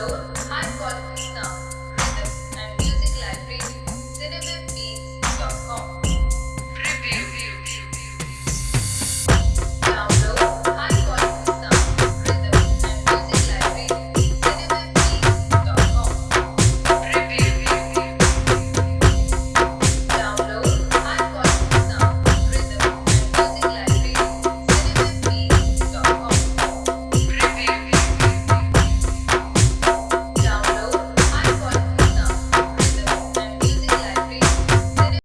alone, high quality